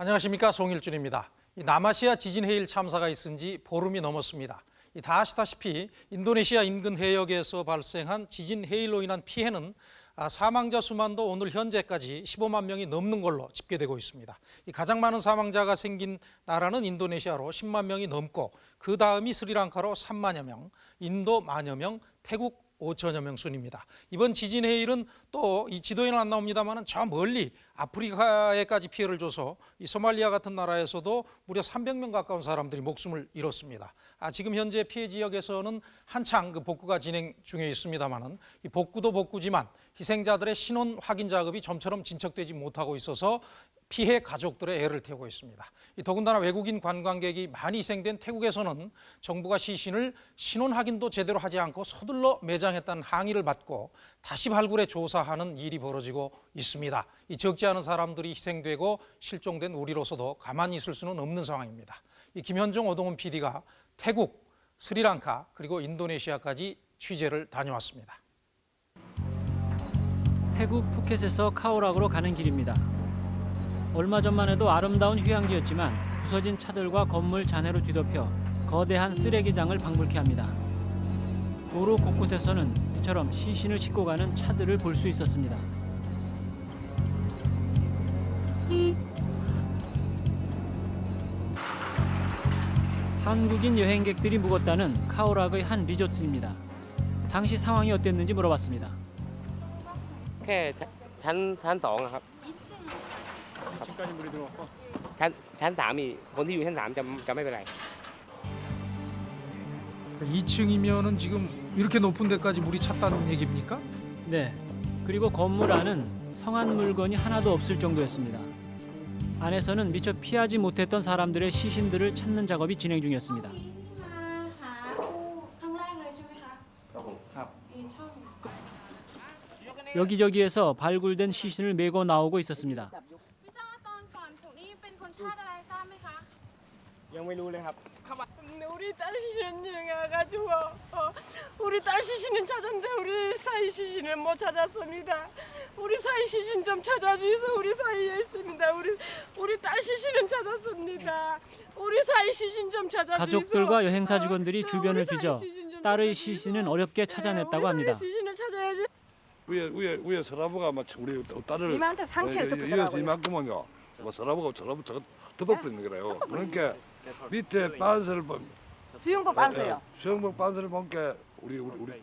안녕하십니까 송일준입니다. 이 남아시아 지진 해일 참사가 있은 지 보름이 넘었습니다. 이다 아시다시피 인도네시아 인근 해역에서 발생한 지진 해일로 인한 피해는 아, 사망자 수만도 오늘 현재까지 15만 명이 넘는 걸로 집계되고 있습니다. 이 가장 많은 사망자가 생긴 나라는 인도네시아로 10만 명이 넘고 그 다음이 스리랑카로 3만여 명, 인도 만여 명, 태국 5천여 명 순입니다. 이번 지진 해일은 또 이 지도에는 안 나옵니다만은 저 멀리 아프리카에까지 피해를 줘서 이 소말리아 같은 나라에서도 무려 300명 가까운 사람들이 목숨을 잃었습니다. 아, 지금 현재 피해 지역에서는 한창 그 복구가 진행 중에 있습니다만은 이 복구도 복구지만 희생자들의 신원 확인 작업이 좀처럼 진척되지 못하고 있어서 피해 가족들의 애를 태우고 있습니다. 이 더군다나 외국인 관광객이 많이 희생된 태국에서는 정부가 시신을 신원 확인도 제대로 하지 않고 서둘러 매장했다는 항의를 받고 다시 발굴해 조사하는 일이 벌어지고 있습니다. 이 적지 않은 사람들이 희생되고 실종된 우리로서도 가만히 있을 수는 없는 상황입니다. 이 김현종 오동훈 PD가 태국, 스리랑카 그리고 인도네시아까지 취재를 다녀왔습니다. 태국 푸켓에서 카오락으로 가는 길입니다. 얼마 전만 해도 아름다운 휴양지였지만 부서진 차들과 건물 잔해로 뒤덮여 거대한 쓰레기장을 방불케 합니다. 도로 곳곳에서는 이처럼 시신을 싣고 가는 차들을 볼 수 있었습니다. 한국인 여행객들이 묵었다는 카오락의 한 리조트입니다. 당시 상황이 어땠는지 물어봤습니다. แค่ชั้นชั้นสองอะครับ 지금까지 물이 들어왔고 ชั้นชั้นสามมีคนที่อยู่ชั้นสามจะจะไม่เป็นไร 2층이면은 지금 이렇게 높은 데까지 물이 찼다는 얘기입니까? 네. 그리고 건물 안은 성한 물건이 하나도 없을 정도였습니다. 안에서는 미처 피하지 못했던 사람들의 시신들을 찾는 작업이 진행 중이었습니다. 여기저기에서 발굴된 시신을 메고 나오고 있었습니다. 우리 딸 시신은 가지고 어, 우리 딸 시신은 찾았는데 우리 사이 시신을 못 찾았습니다. 우리 사이 시신 좀 찾아주셔서 우리 사이에 있습니다. 우리 우리 딸 시신은 찾았습니다. 우리 사이 시신 좀 찾아주셔서 가족들과 어, 여행사 직원들이 어, 주변을 뒤져 딸의 시신은 어렵게 네, 찾아냈다고 합니다. 위에 위에 위에 서라부가 막 우리 딸을 이만큼 상체를 예, 예, 덮더라고요. 이만큼은요. 뭐 서라부가 서라부 더 덮어버리는 거래요. 그러니까 밑에 빤스를 보 수영복 빠세요. 수영복 빤스를 보니까 우리 우리 우리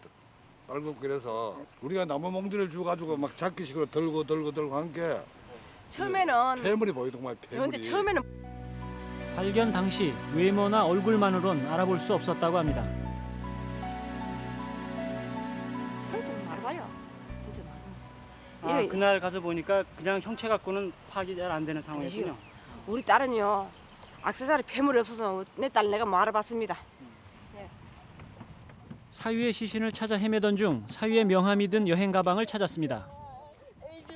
딸고 그래서 우리가 나무 몽디를 주 가지고 막 잡기식으로 들고 들고 들고 한 게 처음에는 폐물이 보이더만 폐물이. 처음에는 발견 당시 외모나 얼굴만으론 알아볼 수 없었다고 합니다. 한참 말아봐요. 말아. 아, 이래- 그날 가서 보니까 그냥 형체 갖고는 파악이 잘 안 되는 상황이군요. 우리 딸은요 악세사리 폐물이 없어서 내 딸 내가 뭐 알아봤습니다. 사유의 시신을 찾아 헤매던 중 사유의 명함이 든 여행 가방을 찾았습니다.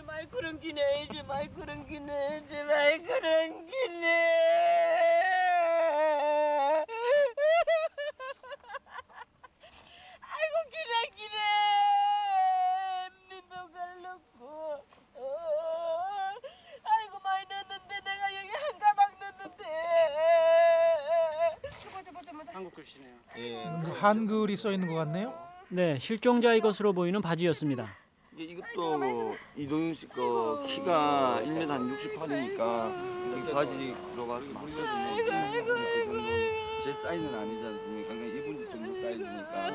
말 그런 기네 말 그런 기네 말 그런 기네 아이고 기네 기네 민도 갈놓고 어, 아이고 많이 넣었는데 내가 여기 한 가방 넣었는데 저거 저거 저거 한국 글씨네요. 한글이 써 있는 것 같네요. 네, 실종자의 것으로 보이는 바지였습니다. 이게 이것도 이동윤 씨 거 키가 1m 한 68이니까 여기 바지 들어가서 맞거든요. 제 사이즈는 아니지 않습니까? 그러니까 이분 정도 사이즈니까.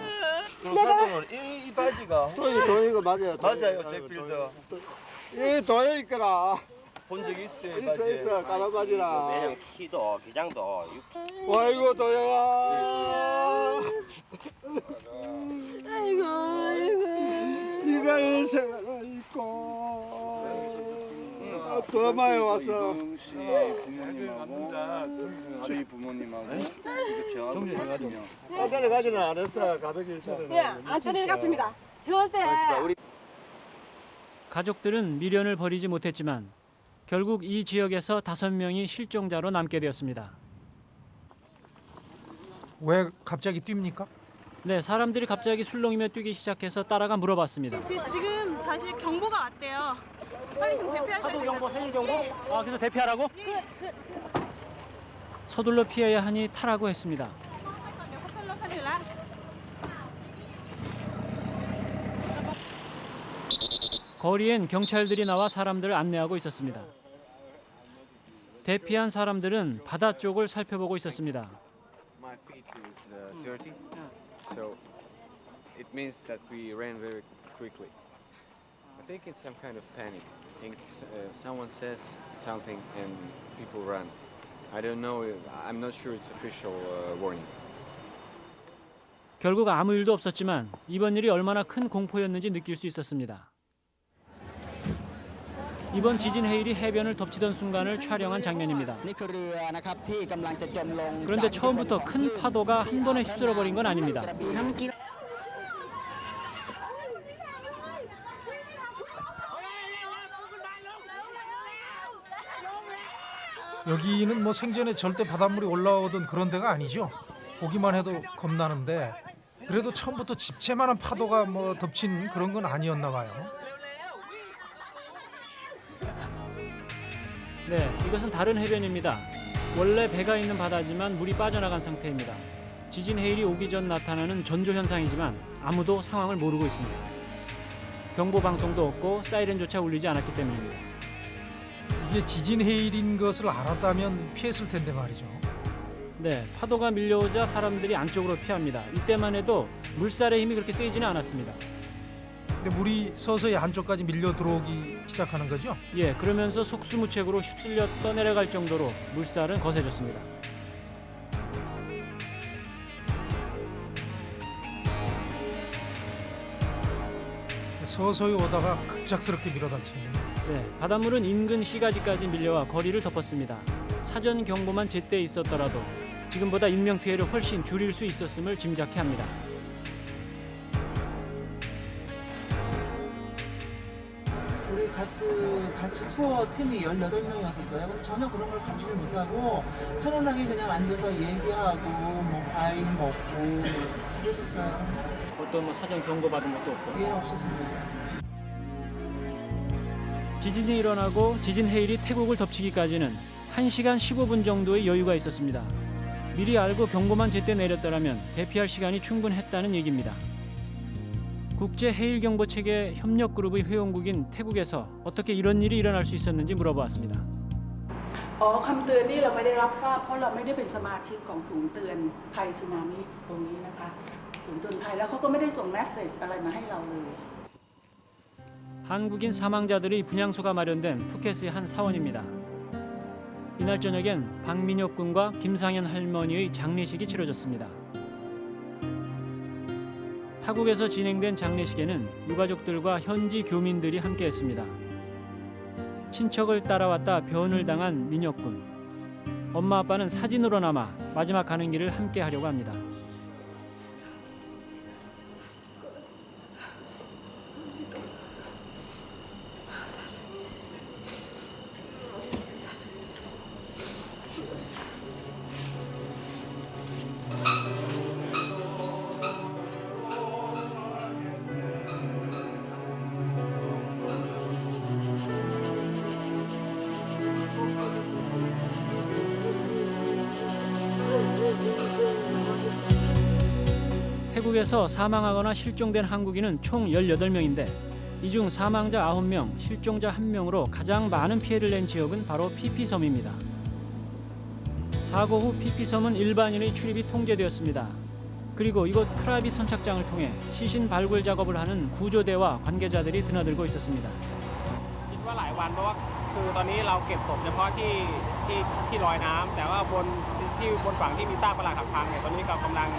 그럼 사건은 이, 이 바지가 도이 도이가 맞아요. 맞아요, 제 빌더. 이 도이 있거라. 본적 있어요, 이 있어. 있어 까만 바지라. 매장 키도 기장도 와이고 도야야. 아이고 아이고 이걸 생각을 있고 더 많이 왔어. 이동윤 씨 부모님하고 저희 부모님하고 이거 제가 거든요 아들을 가지는 안 했어. 가백일 처럼. 예, 안 떠내려갔습니다. 절대. 가족들은 미련을 버리지 못했지만 결국 이 지역에서 다섯 명이 실종자로 남게 되었습니다. 왜 갑자기 뜁니까? 네, 사람들이 갑자기 술렁이며 뛰기 시작해서 따라가 물어봤습니다. 지금 다시 경보가 왔대요. 빨리 좀 대피하셔야 돼요. 해일 경보. 아 그래서 대피하라고? 서둘러 피해야 하니 타라고 했습니다. 거리엔 경찰들이 나와 사람들을 안내하고 있었습니다. 대피한 사람들은 바다 쪽을 살펴보고 있었습니다. My feet is uh, dirty, so it means that we ran very quickly. I think it's some kind of panic. I think s- uh, someone says something and people run. I don't know. If, I'm not sure it's official uh, warning. 결국 아무 일도 없었지만 이번 일이 얼마나 큰 공포였는지 느낄 수 있었습니다. 이번 지진 해일이 해변을 덮치던 순간을 촬영한 장면입니다. 그런데 처음부터 큰 파도가 한 번에 휩쓸어 버린 건 아닙니다. 여기는 뭐 생전에 절대 바닷물이 올라오던 그런 데가 아니죠. 보기만 해도 겁나는데 그래도 처음부터 집채만한 파도가 뭐 덮친 그런 건 아니었나 봐요. 네, 이것은 다른 해변입니다. 원래 배가 있는 바다지만 물이 빠져나간 상태입니다. 지진 해일이 오기 전 나타나는 전조 현상이지만 아무도 상황을 모르고 있습니다. 경보 방송도 없고 사이렌조차 울리지 않았기 때문입니다. 이게 지진 해일인 것을 알았다면 피했을 텐데 말이죠. 네, 파도가 밀려오자 사람들이 안쪽으로 피합니다. 이때만 해도 물살의 힘이 그렇게 세지는 않았습니다. 근데 물이 서서히 안쪽까지 밀려 들어오기 시작하는 거죠. 예, 그러면서 속수무책으로 휩쓸려 떠내려갈 정도로 물살은 거세졌습니다. 서서히 오다가 급작스럽게 밀어닥칩니다. 네, 바닷물은 인근 시가지까지 밀려와 거리를 덮었습니다. 사전 경보만 제때 있었더라도 지금보다 인명 피해를 훨씬 줄일 수 있었음을 짐작해 합니다. 같이, 같이 투어 팀이 18명이었었어요. 근데 전혀 그런 걸 감지를 못하고 편안하게 그냥 앉아서 얘기하고 뭐 과일 먹고 그랬었어요. 어떤 뭐 사전 경고 받은 것도 없고. 예, 없었습니다. 지진이 일어나고 지진 해일이 태국을 덮치기까지는 1시간 15분 정도의 여유가 있었습니다. 미리 알고 경보만 제때 내렸더라면 대피할 시간이 충분했다는 얘기입니다. 국제 해일 경보 체계 협력 그룹의 회원국인 태국에서 어떻게 이런 일이 일어날 수 있었는지 물어보았습니다. อ๋อคำเตือนนี่เราไม่ได้รับทราบเพราะเราไม่ได้เป็นสมาชิกของศูนย์เตือนภัยสึนามิตรงนี้นะคะ ศูนย์เตือนภัยแล้วเขาก็ไม่ได้ส่งแมสเซจอะไรมาให้เราเลย 한국인 사망자들의 분향소가 마련된 푸켓의 한 사원입니다. 이날 저녁엔 박민혁 군과 김상현 할머니의 장례식이 치러졌습니다. 타국에서 진행된 장례식에는 유가족들과 현지 교민들이 함께했습니다. 친척을 따라왔다 변을 당한 민혁 군. 엄마 아빠는 사진으로나마 마지막 가는 길을 함께 하려고 합니다. 태국에서 사망하거나 실종된 한국인은 총 18명인데 이 중 사망자 9명, 실종자 1명으로 가장 많은 피해를 낸 지역은 바로 피피섬입니다. 사고 후 피피섬은 일반인의 출입이 통제되었습니다. 그리고 이곳 크라비 선착장을 통해 시신 발굴 작업을 하는 구조대와 관계자들이 드나들고 있었습니다. คิดว่าหลายวันเพราะว่าคือตอนนี้เราเก็บศพเฉพาะที่ที่ที่ลอยน้ำแต่ว่าบนที่บนฝั่งที่มีซากปรักหักพังเนี่ยตอนนี้ก็กำลัง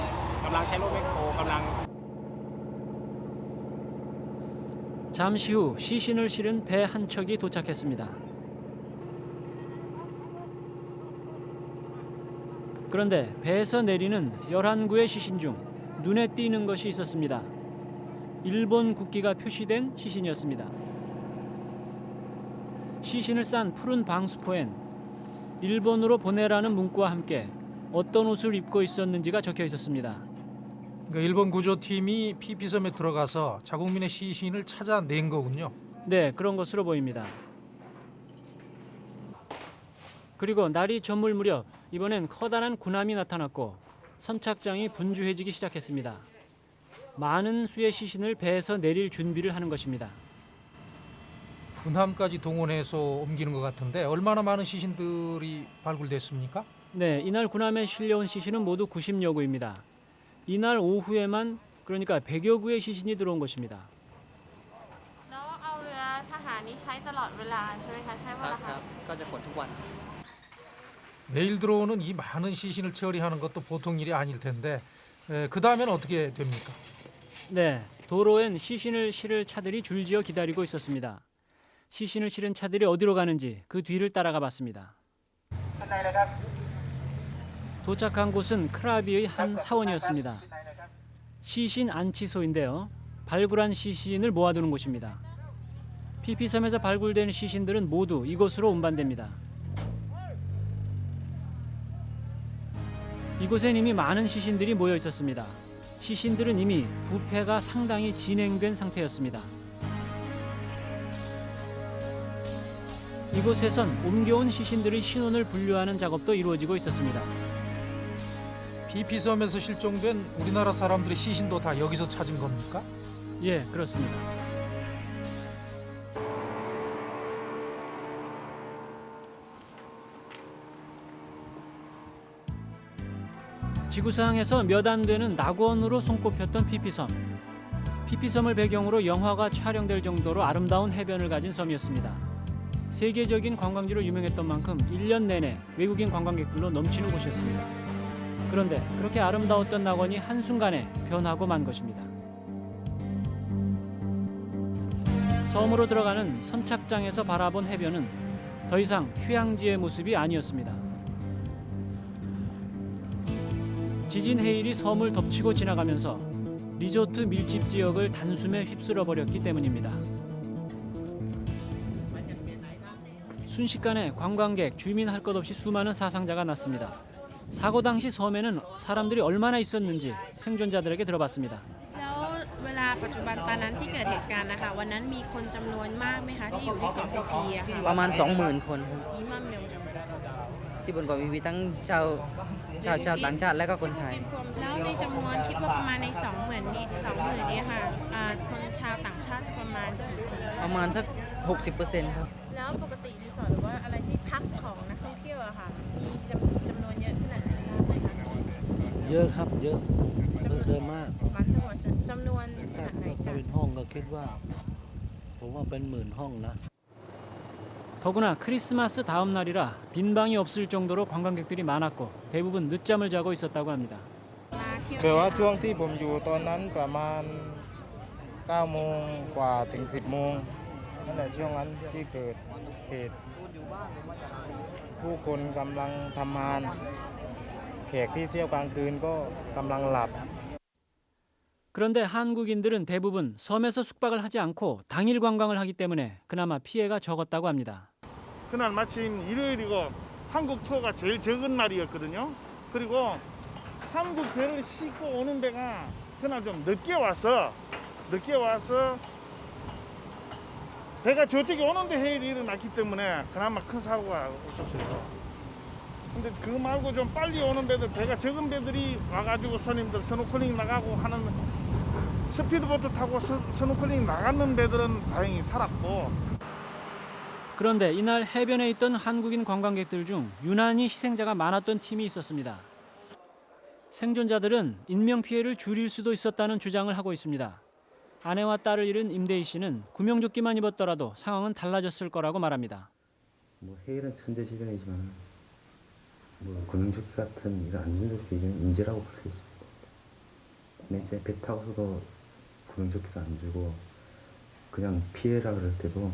กำลังใช้รถแมคโครกำลัง 잠시 후 시신을 실은 배 한 척이 도착했습니다. 그런데 배에서 내리는 11구의 시신 중 눈에 띄는 것이 있었습니다. 일본 국기가 표시된 시신이었습니다. 시신을 싼 푸른 방수포엔 일본으로 보내라는 문구와 함께 어떤 옷을 입고 있었는지가 적혀 있었습니다. 그러니까 일본 구조팀이 피피섬에 들어가서 자국민의 시신을 찾아낸 거군요. 네, 그런 것으로 보입니다. 그리고 날이 저물 무렵 이번엔 커다란 군함이 나타났고 선착장이 분주해지기 시작했습니다. 많은 수의 시신을 배에서 내릴 준비를 하는 것입니다. 군함까지 동원해서 옮기는 것 같은데 얼마나 많은 시신들이 발굴됐습니까? 네, 이날 군함에 실려온 시신은 모두 90여 구입니다. 이날 오후에만 그러니까 100여 구의 시신이 들어온 것입니다. 매일 들어오는 이 많은 시신을 처리하는 것도 보통 일이 아닐 텐데 그 다음엔 어떻게 됩니까? 네, 도로엔 시신을 실을 차들이 줄지어 기다리고 있었습니다. 시신을 실은 차들이 어디로 가는지 그 뒤를 따라가 봤습니다. 도착한 곳은 크라비의 한 사원이었습니다. 시신 안치소인데요. 발굴한 시신을 모아두는 곳입니다. 피피섬에서 발굴된 시신들은 모두 이곳으로 운반됩니다. 이곳엔 이미 많은 시신들이 모여 있었습니다. 시신들은 이미 부패가 상당히 진행된 상태였습니다. 이곳에선 옮겨온 시신들의 신원을 분류하는 작업도 이루어지고 있었습니다. 피피섬에서 실종된 우리나라 사람들의 시신도 다 여기서 찾은 겁니까? 예, 그렇습니다. 지구상에서 몇 안 되는 낙원으로 손꼽혔던 피피섬. 피피섬을 배경으로 영화가 촬영될 정도로 아름다운 해변을 가진 섬이었습니다. 세계적인 관광지로 유명했던 만큼 1년 내내 외국인 관광객들로 넘치는 곳이었습니다. 그런데 그렇게 아름다웠던 낙원이 한순간에 변하고 만 것입니다. 섬으로 들어가는 선착장에서 바라본 해변은 더 이상 휴양지의 모습이 아니었습니다. 지진 해일이 섬을 덮치고 지나가면서 리조트 밀집 지역을 단숨에 휩쓸어 버렸기 때문입니다. 순식간에 관광객, 주민 할 것 없이 수많은 사상자가 났습니다. 사고 당시 섬에는 사람들이 얼마나 있었는지 생존자들에게 들어봤습니다. แล้วเวลาปัจจุบันตอนนั้นที่เกิดเหตุการณ์นะคะวันนั้นมีคนจำนวนมากไหมคะที่อยู่ที่เกาะพีพีอะค่ะ ประมาณ 20,000 คนครับ อีมัมเมลจำนวน ที่บนเกาะพีพีทั้งชาวชาวชาวต่างชาติและก็คนไทย แล้วในจำนวนคิดว่าประมาณในสองหมื่นนี้สองหมื่นนี้ค่ะอ่าคนชาวต่างชาติจะประมาณกี่คน ประมาณสัก 60%ครับ แล้วปกติรีสอร์ทหรือว่าอะไรที่พักของนักท่องเที่ยวอะค่ะ เยอะครับ เยอะเยอะเดินมาก วันทั้งหมดจำนวนข ถ้า นาดไหน ถ้า คะ เป็นห้องก็คิดว่า ผมว่าเป็นหมื่นห้องนะ 더구나 크리스마스 다음 날이라 빈 방이 없을 정도로 관광객들이 많았고 대부분 늦잠을 자고 있었다고 합니다. มาเที่ยว แต่ว่าช่วงที่ผมอยู่ตอนนั้นประมาณ9โมงกว่าถึง 10โมงนั่นแหละช่วงนั้นที่เกิดเหตุ ผู้คนกำลังทำงาน แขกที่เที่ยวกลางคืนก็กำลังหลับ 그런데 한국인들은 대부분 섬에서 숙박을 하지 않고 당일 관광을 하기 때문에 그나마 피해가 적었다고 합니다. 그날 마침 일요일이고 한국 투어가 제일 적은 날이었거든요. 그리고 한국 배를 싣고 오는 배가 그날 좀 늦게 와서 늦게 와서 배가 저쪽에 오는데 해일이 일어났기 때문에 그나마 큰 사고가 없었어요. 근데 그거 말고 좀 빨리 오는 배들 배가 적은 배들이 와가지고 손님들 스노클링 나가고 하는 speedboat 타고 스, 스노클링 나가는 배들은 다행히 살았고 그런데 이날 해변에 있던 한국인 관광객들 중 유난히 희생자가 많았던 팀이 있었습니다. 생존자들은 인명 피해를 줄일 수도 있었다는 주장을 하고 있습니다. 아내와 딸을 잃은 임대희 씨는 구명조끼만 입었더라도 상황은 달라졌을 거라고 말합니다. 뭐 해일은 천재지변이지만 뭐 구명조끼 같은 이런 안전조끼 이건 인재라고 볼 수 있습니다. 맨 배 타고서도 구명조끼도 안 들고 그냥 피해라 그럴 때도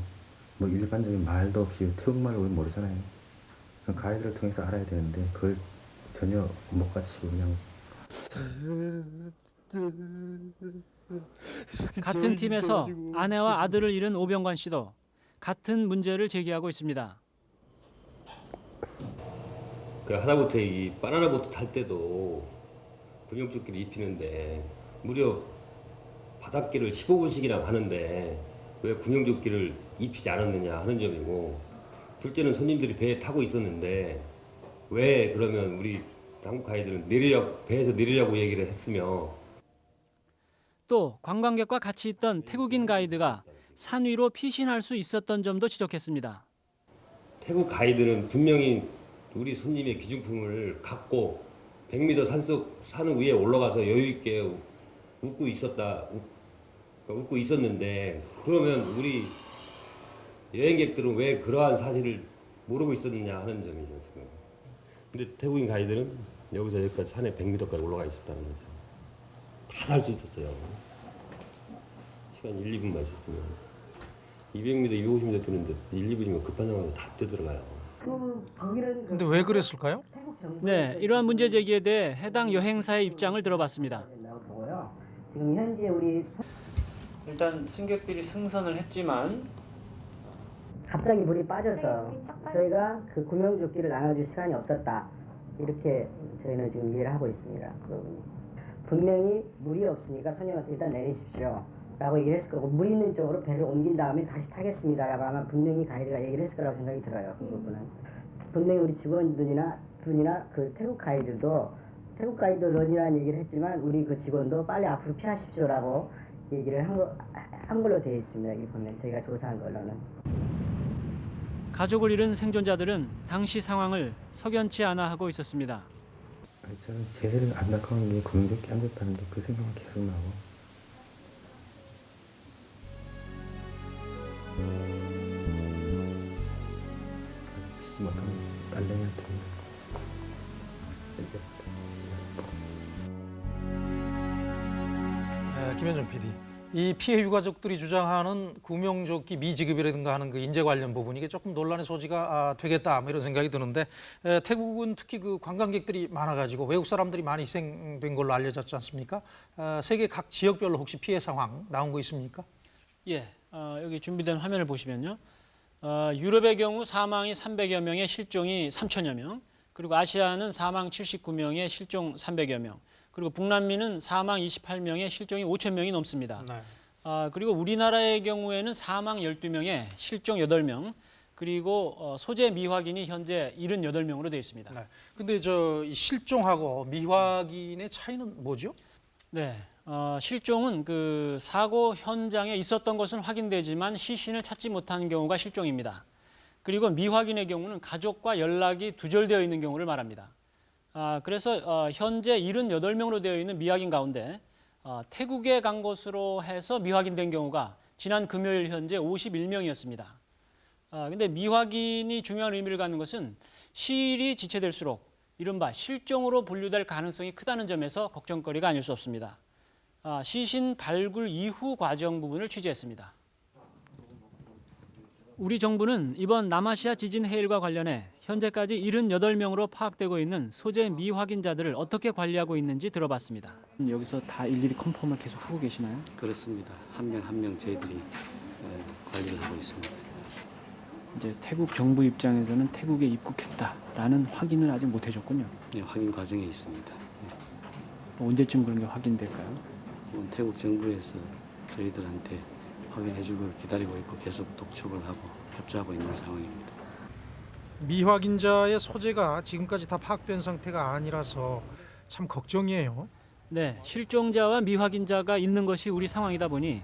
뭐 일반적인 말도 없이 태국말을 우리 모르잖아요. 그럼 가이드를 통해서 알아야 되는데 그걸 전혀 못 갖추고 그냥 같은 팀에서 아내와 아들을 잃은 오병관 씨도 같은 문제를 제기하고 있습니다. 그 하다못해 이 바나나 보트 탈 때도 군용조끼를 입히는데 무려 바닷길을 15분씩이나 가는데 왜 구명조끼를 입히지 않았느냐 하는 점이고 둘째는 손님들이 배에 타고 있었는데 왜 그러면 우리 한국 가이드는 내리려 배에서 내리려고 얘기를 했으며 또 관광객과 같이 있던 태국인 가이드가 산 위로 피신할 수 있었던 점도 지적했습니다. 태국 가이드는 분명히 우리 손님의 기중품을 갖고 100m 산속 산 위에 올라가서 여유 있게 웃고 있었다 웃- 웃고 있었는데 그러면 우리 여행객들은 왜 그러한 사실을 모르고 있었느냐 하는 점이죠 지금. 근데 태국인 가이드는 여기서 여기까지 산에 100m까지 올라가 있었다는 거죠. 다 살 수 있었어요. 시간 1, 2분만 있었으면 200m, 250m 뛰는데 1, 2분이면 급한 상황에서 다 뛰어들어가요. 근데 왜 그랬을까요? 네, 이러한 문제 제기에 대해 해당 여행사의 입장을 들어봤습니다. 지금 현재 우리 일단 승객들이 승선을 했지만 갑자기 물이 빠져서 저희가 그 구명조끼를 나눠줄 시간이 없었다 이렇게 저희는 지금 이해를 하고 있습니다. 분명히 물이 없으니까 손님한테 일단 내리십시오. 라고 얘기를 했을 거고 물 있는 쪽으로 배를 옮긴 다음에 다시 타겠습니다. 라고 아마 분명히 가이드가 얘기를 했을 거라고 생각이 들어요. 그 부분은. 분명히 우리 직원들이나 분이나 그 태국 가이드도 태국 가이드 런이라는 얘기를 했지만 우리 그 직원도 빨리 앞으로 피하십시오라고 얘기를 한, 거, 한 걸로 되어 있습니다. 여기 보면 저희가 조사한 걸로는. 가족을 잃은 생존자들은 당시 상황을 석연치 않아 하고 있었습니다. 저는 제일 안타까운 게안 줬다는 게 그 생각만 계속 나고 에, 김현정 PD. 이 피해 유가족들이 주장하는 구명조끼 미지급이라든가 하는 그 인재 관련 부분 이게 조금 논란의 소지가 아, 되겠다 뭐 이런 생각이 드는데 에, 태국은 특히 그 관광객들이 많아가지고 외국 사람들이 많이 희생된 걸로 알려졌지 않습니까? 아, 세계 각 지역별로 혹시 피해 상황 나온 거 있습니까? 예, 어, 여기 준비된 화면을 보시면요. 어, 유럽의 경우 사망이 300여 명에 실종이 3천여 명, 그리고 아시아는 사망 79명에 실종 300여 명, 그리고 북남미는 사망 28명에 실종이 5천 명이 넘습니다. 아, 그리고 우리나라의 경우에는 사망 12명에 실종 8명, 그리고 어, 소재 미확인이 현재 78명으로 되어 있습니다. 네. 근데 저이 실종하고 미확인의 차이는 뭐죠? 네, 어, 실종은 그 사고 현장에 있었던 것은 확인되지만 시신을 찾지 못한 경우가 실종입니다. 그리고 미확인의 경우는 가족과 연락이 두절되어 있는 경우를 말합니다. 아, 그래서 어, 현재 78명으로 되어 있는 미확인 가운데 어, 태국에 간 것으로 해서 미확인된 경우가 지난 금요일 현재 51명이었습니다. 아, 근데 미확인이 중요한 의미를 갖는 것은 시일이 지체될수록 이른바 실종으로 분류될 가능성이 크다는 점에서 걱정거리가 아닐 수 없습니다. 아, 시신 발굴 이후 과정 부분을 취재했습니다. 우리 정부는 이번 남아시아 지진 해일과 관련해 현재까지 78명으로 파악되고 있는 소재 미확인자들을 어떻게 관리하고 있는지 들어봤습니다. 여기서 다 일일이 컨펌을 계속 하고 계시나요? 그렇습니다. 한 명 한 명 저희들이 에, 관리를 하고 있습니다. 이제 태국 정부 입장에서는 태국에 입국했다라는 확인을 아직 못 해줬군요. 네, 확인 과정에 있습니다. 언제쯤 그런 게 확인될까요? 이번 태국 정부에서 저희들한테 확인해주고 기다리고 있고 계속 독촉을 하고 협조하고 있는 상황입니다. 미확인자의 소재가 지금까지 다 파악된 상태가 아니라서 참 걱정이에요. 네, 실종자와 미확인자가 있는 것이 우리 상황이다 보니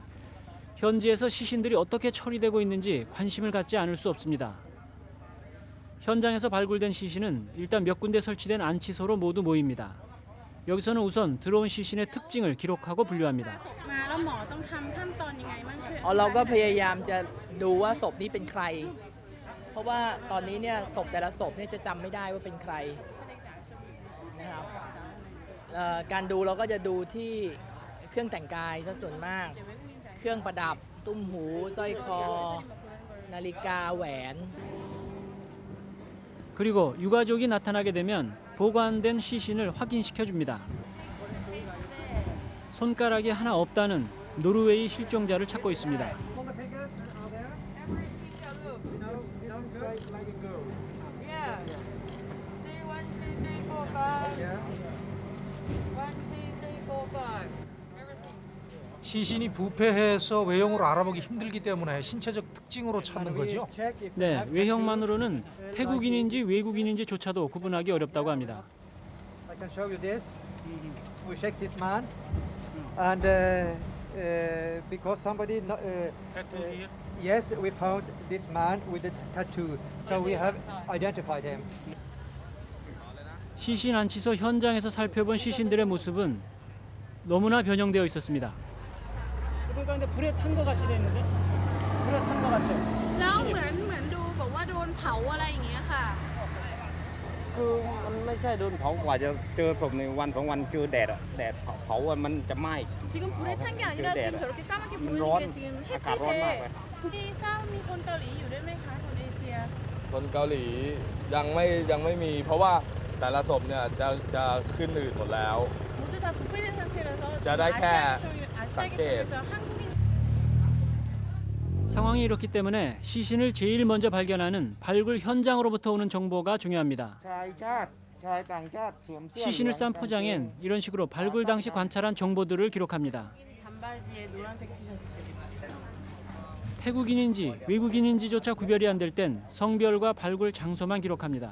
현지에서 시신들이 어떻게 처리되고 있는지 관심을 갖지 않을 수 없습니다. 현장에서 발굴된 시신은 일단 몇 군데 설치된 안치소로 모두 모입니다. 여기서는 우선 들어온 시신의 특징을 기록하고 분류합니다. มาแล้วหมอต้องทำขั้นตอนยังไงบ้างช่วย อ๋อเราก็พยายามจะดูว่าศพนี้เป็นใคร เพราะว่าตอนนี้เนี่ยศพแต่ละศพเนี่ยจะจำไม่ได้ว่าเป็นใครนะครับเอ่อการดูเราก็จะดูที่เครื่องแต่งกายซะส่วนมาก เครื่องประดับตุ้มหูสร้อยคอ นาฬิกาแหวน 그리고 유가족이 나타나게 되면 보관된 시신을 확인시켜 줍니다. 손가락이 하나 없다는 노르웨이 실종자를 찾고 있습니다. 시신이 부패해서 외형으로 알아보기 힘들기 때문에 신체적 특징으로 찾는 거죠. 네, 외형만으로는 태국인인지 외국인인지조차도 구분하기 어렵다고 합니다. I can show you this. We check this man, and uh, uh, because somebody, no- uh, uh, yes, we found this man with a tattoo, so we have identified him. 시신 안치소 현장에서 살펴본 시신들의 모습은 너무나 변형되어 있었습니다. 그러니까 근데 불에 탄 것 같이 됐는데? 불에 탄 것 같죠? แล้วเหมือนเหมือนดูบอกว่าโดนเผาอะไรอย่างเงี้ยค่ะ คือมันไม่ใช่โดนเผากว่าจะเจอศพในวันสองวันเจอแดดอะแดดเผาเผาอะมันจะไหม้ 지금 불에 탄 게 아니라 그 지금 데라. 저렇게 까맣게 음, 보이는 런. 게 지금 아까 런 햇빛에 나와요. 이 싸움มีคนเกาหลีอยู่ด้วยไหมคะคนเอเชีย คนเกาหลียังไม่ยังไม่มี เพราะว่าแต่ละศพเนี่ยจะจะขึ้นอืดหมดแล้ว 모두 다 부패된 상태라서 아시아에서 한국인 상황이 이렇기 때문에 시신을 제일 먼저 발견하는 발굴 현장으로부터 오는 정보가 중요합니다. 시신을 싼 포장엔 이런 식으로 발굴 당시 관찰한 정보들을 기록합니다. 태국인인지 외국인인지조차 구별이 안 될 땐 성별과 발굴 장소만 기록합니다.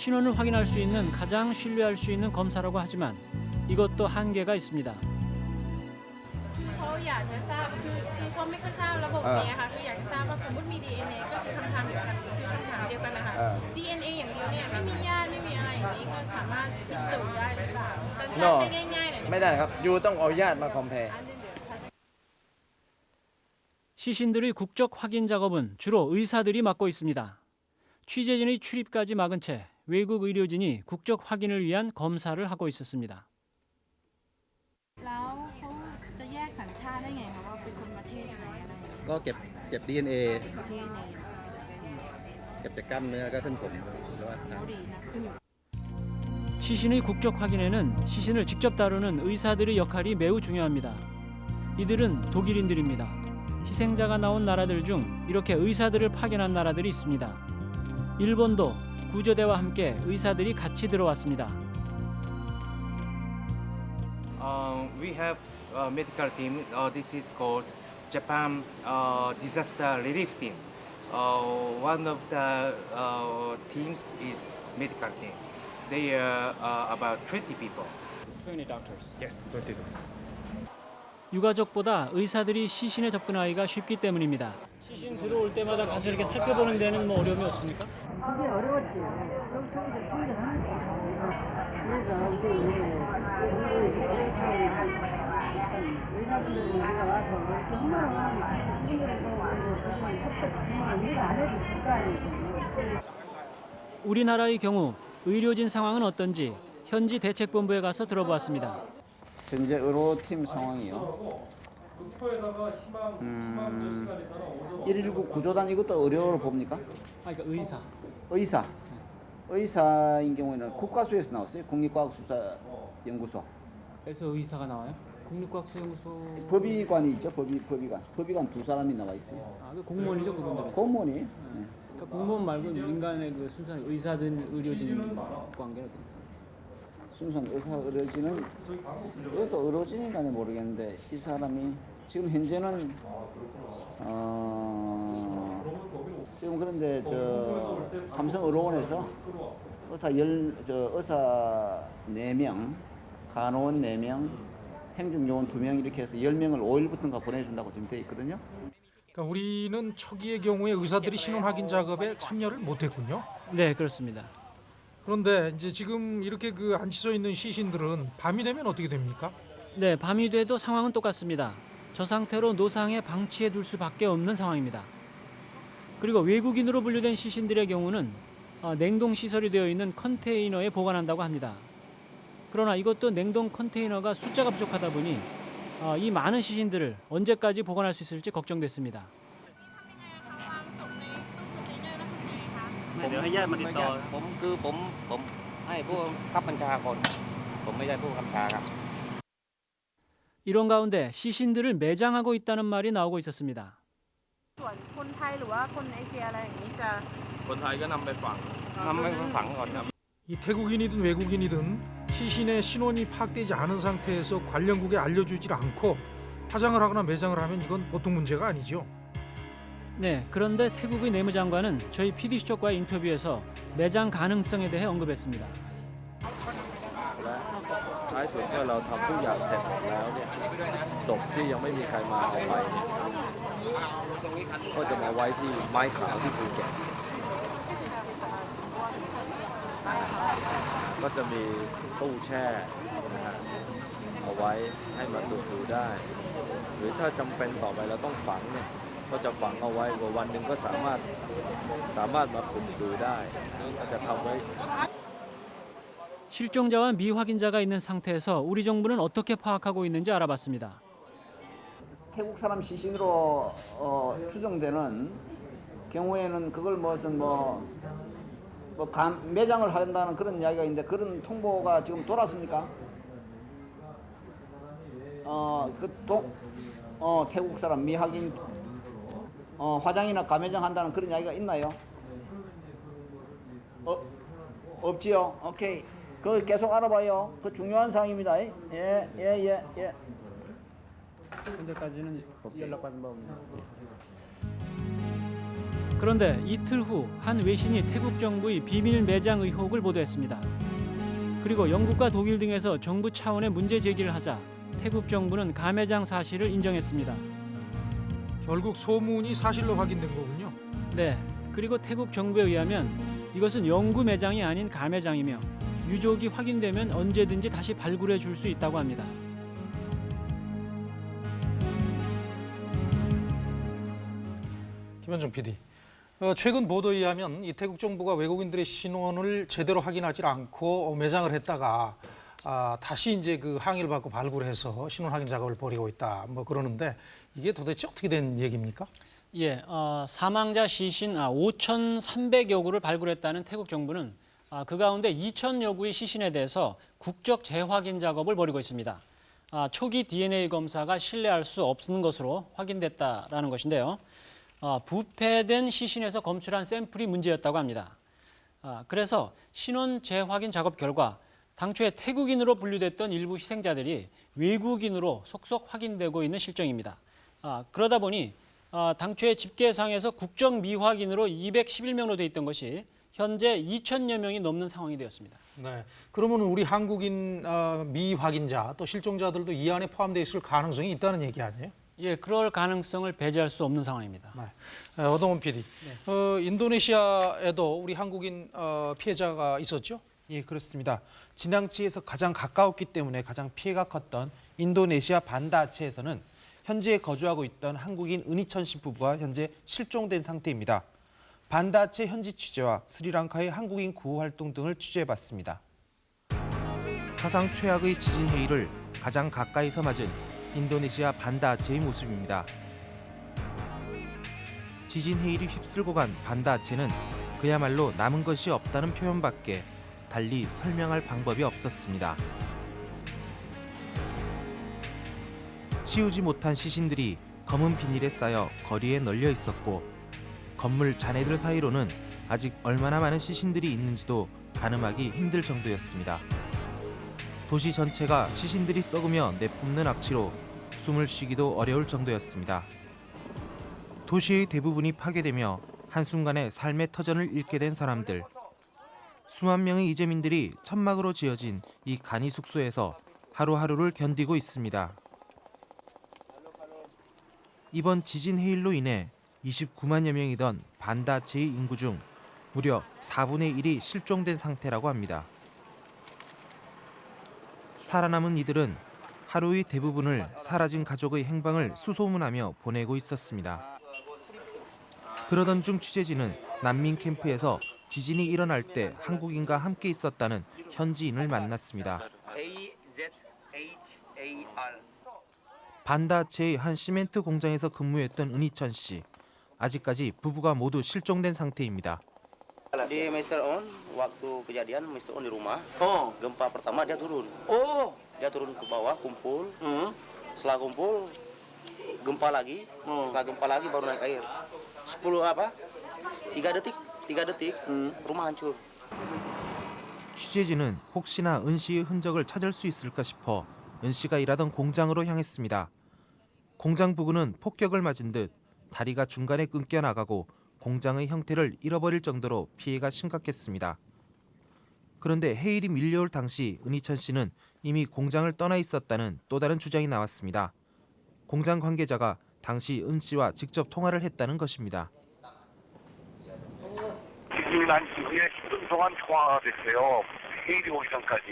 신원을 확인할 수 있는 가장 신뢰할 수 있는 검사라고 하지만 이것도 한계가 있습니다. คือเขาอยากจะทราบคือคือเขาไม่ค่อยทราบระบบนี้อะค่ะคืออยากจะทราบว่าสมมติมี DNA ก็คือคำถามเดียวกันคือคำถามเดียวกันนะคะ อ่า DNA อย่างเดียวเนี่ยไม่มีญาติไม่มีอะไรอย่างนี้ก็สามารถพิสูจน์ได้หรือเปล่าสั้น No ๆไม่ง่ายๆหน่อย ไม่ได้ครับยูต้องเอาญาติมาคอมเพล 시신들의 국적 확인 작업은 주로 의사들이 맡고 있습니다. 취재진의 출입까지 막은 채 외국 의료진이 국적 확인을 위한 검사를 하고 있었습니다. แล้วเขาจะแยกสัญชาติได้ไงคะว่าเป็นคนประเทศไหนอะไรอย่างเงี้ย ก็เก็บเก็บ DNA ประเทศไหน เก็บจากกล้ามเนื้อก็เส้นผมหรือว่า เขาดีนะขึ้นอยู่ 시신의 국적 확인에는 시신을 직접 다루는 의사들의 역할이 매우 중요합니다. 이들은 독일인들입니다. 희생자가 나온 나라들 중 이렇게 의사들을 파견한 나라들이 있습니다. 일본도 구조대와 함께 의사들이 같이 들어왔습니다. Uh, we have a medical team. Uh, this is called Japan uh, Disaster Relief Team. Uh, one of the uh, teams is medical team. They are uh, about 20 people. 20 doctors. Yes, 20 doctors. 유가족보다 의사들이 시신에 접근하기가 쉽기 때문입니다. 시신 들어올 때마다 가서 이렇게 살펴보는 데는 뭐 어려움이 없습니까? 그게 어려웠지. 저, 저기서 통제하는 거. 그래서 정부의 좀 의사분들이 우리가 와서 뭐 이렇게 흥망을 힘들어서 우리가 지금 속도 정말 우리가 안 해도 될 거 아니에요. 우리나라의 경우 의료진 상황은 어떤지 현지 대책본부에 가서 들어보았습니다. 현재 의료팀 상황이요. 음, 119 구조단 이것도 의료로 봅니까? 아, 그러니까 의사. 의사. 의사인 경우에는 국가수에서 나왔어요. 국립과학수사연구소. 그래서 의사가 나와요? 국립과학수연구소. 법의관이 있죠. 법의, 법의관. 법의관 두 사람이 나와 있어요. 아, 그 공무원이죠, 그분들은. 공무원이. 네. 그러니까 공무원 말고 민간의 그 순수한 의사든 의료진 관계는? 순수한 의사 의료진은 이것도 의료진인가는 모르겠는데 이 사람이 지금 현재는 어 지금 그런데 저 삼성 의료원에서 의사 열 저 의사 4명, 간호원 4명, 행정요원 2명 이렇게 해서 10명을 5일부터인가 보내준다고 지금 돼 있거든요. 그러니까 우리는 초기의 경우에 의사들이 신원 확인 작업에 참여를 못했군요. 네, 그렇습니다. 그런데 이제 지금 이렇게 그 안치소 있는 시신들은 밤이 되면 어떻게 됩니까? 네, 밤이 돼도 상황은 똑같습니다. 저 상태로 노상에 방치해 둘 수밖에 없는 상황입니다. 그리고 외국인으로 분류된 시신들의 경우는 어, 냉동 시설이 되어 있는 컨테이너에 보관한다고 합니다. 그러나 이것도 냉동 컨테이너가 숫자가 부족하다 보니 어, 이 많은 시신들을 언제까지 보관할 수 있을지 걱정됐습니다. ผ 이런 가운데 시신들을 매장하고 있다는 말이 나오고 있었습니다. 음. 이 태국인이든 외국인이든 시신의 신원이 파악되지 않은 상태에서 관련국에 알려주질 않고 화장을 하거나 매장을 하면 이건 보통 문제가 아니죠. 네, 그런데 태국의 내무장관은 저희 PD수첩과의 인터뷰에서 매장 가능성에 대해 언급했습니다. ท้ายสุดเมื่อเราทำทุกอย่างเสร็จหมดแล้วเนี่ยศพที่ยังไม่มีใครมาเอาไปเนี่ยก็จะมาไว้ที่ไม้ขาวที่ภูเก็ตก็จะมีตู้แช่นะฮะเอาไว้ให้มาตรวจดูได้ หรือถ้าจำเป็นต่อไปเราต้องฝังเนี่ยก็จะฝังเอาไว้วันหนึ่งก็สามารถสามารถมาขุดดูได้ก็จะทำไว้ 실종자와 미확인자가 있는 상태에서 우리 정부는 어떻게 파악하고 있는지 알아봤습니다. 태국 사람 시신으로 어, 추정되는 경우에는 그걸 무슨 뭐, 뭐 감, 매장을 한다는 그런 이야기가 있는데 그런 통보가 지금 돌았습니까? 어, 그 동, 어, 태국 사람 미확인 어, 화장이나 가매장 한다는 그런 이야기가 있나요? 어, 없지요. 오케이. 그거 계속 알아봐요. 그 중요한 사항입니다. 예, 예, 예, 예. 현재까지는 연락받은 바 없네요. 그런데 이틀 후 한 외신이 태국 정부의 비밀 매장 의혹을 보도했습니다. 그리고 영국과 독일 등에서 정부 차원의 문제 제기를 하자 태국 정부는 가매장 사실을 인정했습니다. 결국 소문이 사실로 확인된 거군요. 네, 그리고 태국 정부에 의하면 이것은 영구 매장이 아닌 가매장이며 유족이 확인되면 언제든지 다시 발굴해 줄 수 있다고 합니다. 김현중 PD. 어, 최근 보도에 의하면 이 태국 정부가 외국인들의 신원을 제대로 확인하지 않고 매장을 했다가 아, 다시 이제 그 항의를 받고 발굴해서 신원 확인 작업을 벌이고 있다. 뭐 그러는데 이게 도대체 어떻게 된 얘기입니까? 예, 어, 사망자 시신 아, 5,300여 구를 발굴했다는 태국 정부는 아, 그 가운데 2,000여 구의 시신에 대해서 국적 재확인 작업을 벌이고 있습니다. 아, 초기 DNA 검사가 신뢰할 수 없는 것으로 확인됐다라는 것인데요. 아, 부패된 시신에서 검출한 샘플이 문제였다고 합니다. 아, 그래서 신원 재확인 작업 결과 당초에 태국인으로 분류됐던 일부 희생자들이 외국인으로 속속 확인되고 있는 실정입니다. 아, 그러다 보니 아, 당초에 집계상에서 국적 미확인으로 211명으로 돼 있던 것이 현재 2천여 명이 넘는 상황이 되었습니다. 네. 그러면 우리 한국인 어, 미확인자 또 실종자들도 이 안에 포함되어 있을 가능성이 있다는 얘기 아니에요? 예, 그럴 가능성을 배제할 수 없는 상황입니다. 네. 어, 어동훈 PD. 어, 인도네시아에도 우리 한국인 어, 피해자가 있었죠? 예, 그렇습니다. 진앙치에서 가장 가까웠기 때문에 가장 피해가 컸던 인도네시아 반다아체에서는 현지에 거주하고 있던 한국인 은희천 씨 부부가 현재 실종된 상태입니다. 반다아체 현지 취재와 스리랑카의 한국인 구호 활동 등을 취재해봤습니다. 사상 최악의 지진 해일을 가장 가까이서 맞은 인도네시아 반다아체의 모습입니다. 지진 해일이 휩쓸고 간 반다아체는 그야말로 남은 것이 없다는 표현밖에 달리 설명할 방법이 없었습니다. 치우지 못한 시신들이 검은 비닐에 쌓여 거리에 널려 있었고 건물 잔해들 사이로는 아직 얼마나 많은 시신들이 있는지도 가늠하기 힘들 정도였습니다. 도시 전체가 시신들이 썩으며 내뿜는 악취로 숨을 쉬기도 어려울 정도였습니다. 도시의 대부분이 파괴되며 한순간에 삶의 터전을 잃게 된 사람들. 수만 명의 이재민들이 천막으로 지어진 이 간이 숙소에서 하루하루를 견디고 있습니다. 이번 지진 해일로 인해 29만여 명이던 반다체의 인구 중 무려 4분의 1이 실종된 상태라고 합니다. 살아남은 이들은 하루의 대부분을 사라진 가족의 행방을 수소문하며 보내고 있었습니다. 그러던 중 취재진은 난민 캠프에서 지진이 일어날 때 한국인과 함께 있었다는 현지인을 만났습니다. 반다체의 한 시멘트 공장에서 근무했던 은희천 씨. 아직까지 부부가 모두 실종된 상태입니다. Di Mr. On waktu kejadian Mr. On di rumah. Oh. Gempa pertama dia turun. Oh. Dia turun ke bawah kumpul. Setelah kumpul gempa lagi. Setelah gempa lagi baru naik air. 10 apa? 3 detik. 3 detik rumah hancur. 취재진은 혹시나 은 씨의 흔적을 찾을 수 있을까 싶어 은 씨가 일하던 공장으로 향했습니다. 공장 부근은 폭격을 맞은 듯 다리가 중간에 끊겨 나가고 공장의 형태를 잃어버릴 정도로 피해가 심각했습니다. 그런데 해일이 밀려올 당시 은희천 씨는 이미 공장을 떠나 있었다는 또 다른 주장이 나왔습니다. 공장 관계자가 당시 은 씨와 직접 통화를 했다는 것입니다. 지금 난 이후에 10분 동안 통화가 됐어요. 회의이 오기 전까지.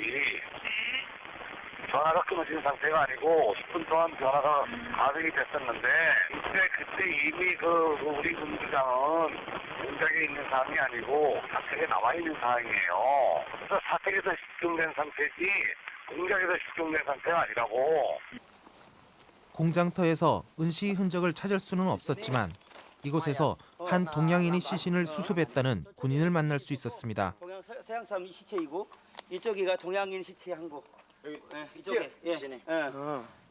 전화가 끊어진 상태가 아니고 10분 동안 전화가 가동이 됐었는데 그때 그때 이미 그 우리 군부장은 공장에 있는 상황이 아니고 사택에 나와 있는 상황이에요. 그래서 사택에서 실종된 상태지 공장에서 실종된 상태가 아니라고. 공장터에서 은 씨의 흔적을 찾을 수는 없었지만 이곳에서 한 동양인이 시신을 수습했다는 군인을 만날 수 있었습니다. 동양 서- 서양 사람 시체이고 이쪽이가 동양인 시체 한 거. 네, 이쪽에. 예. sini. 예.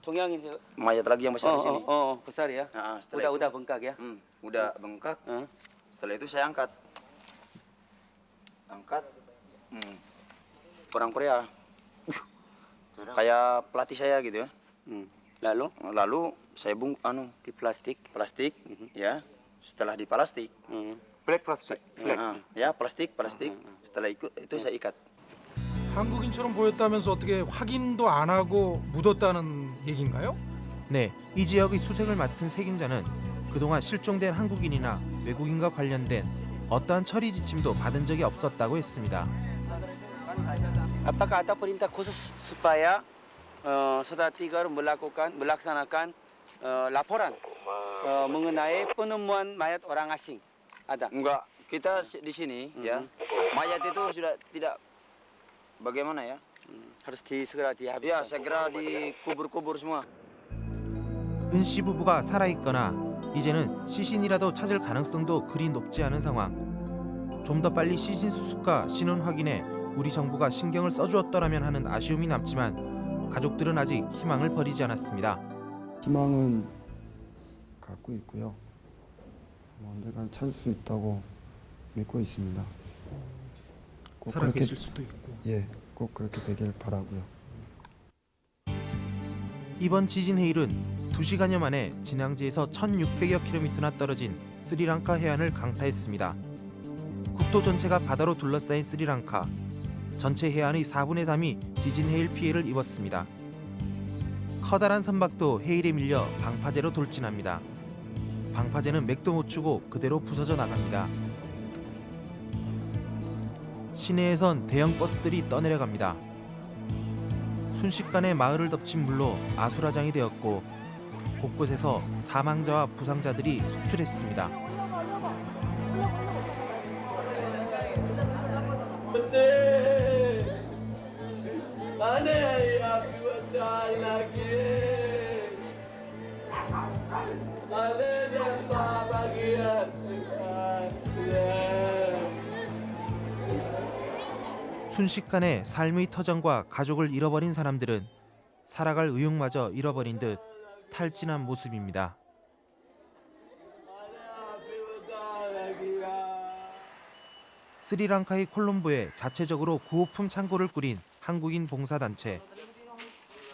동양인 Mayat lagi yang besar oh, di sini. Oh, oh, besar ya. Nah, udah setelah udah itu- bengkak ya. Hmm, udah bengkak. Setelah itu saya angkat. Angkat. Hmm. Orang Korea. Kayak pelatih saya gitu ya. Lalu? Lalu saya bung anu di plastik. Plastik, ya. Setelah di plastik. Black plastik. Nah, ya plastik, plastik. Setelah ikut itu saya ikat. 한국인처럼 보였다면서 어떻게 확인도 안 하고 묻었다는 얘기인가요? 네, 이 지역의 수색을 맡은 책임자는 그동안 실종된 한국인이나 외국인과 관련된 어떠한 처리 지침도 받은 적이 없었다고 했습니다. Khusus supaya eh, saudara Tigar melakukan melaksanakan eh, laporan eh, mengenai penemuan mayat orang asing? Ada? Enggak, kita si- di sini ya. Mayat itu sudah tidak bagaimana ya? Harus di segera dihabiskan. Ya, segera dikubur-kubur semua. 은 씨 부부가 살아있거나 이제는 시신이라도 찾을 가능성도 그리 높지 않은 상황. 좀 더 빨리 시신 수습과 신원 확인에 우리 정부가 신경을 써주었더라면 하는 아쉬움이 남지만 가족들은 아직 희망을 버리지 않았습니다. 희망은 갖고 있고요. 뭐 언젠간 찾을 수 있다고 믿고 있습니다. 꼭 살아계실 수도 있고. 예, 꼭 그렇게 되길 바라고요. 이번 지진 해일은 2시간여 만에 진앙지에서 1600여 킬로미터나 떨어진 스리랑카 해안을 강타했습니다. 국토 전체가 바다로 둘러싸인 스리랑카. 전체 해안의 4분의 3이 지진 해일 피해를 입었습니다. 커다란 선박도 해일에 밀려 방파제로 돌진합니다. 방파제는 맥도 못 추고 그대로 부서져 나갑니다. 시내에선 대형 버스들이 떠내려갑니다. 순식간에 마을을 덮친 물로 아수라장이 되었고 곳곳에서 사망자와 부상자들이 속출했습니다. 순식간에 삶의 터전과 가족을 잃어버린 사람들은 살아갈 의욕마저 잃어버린 듯 탈진한 모습입니다. 스리랑카의 콜롬보에 자체적으로 구호품 창고를 꾸린 한국인 봉사단체.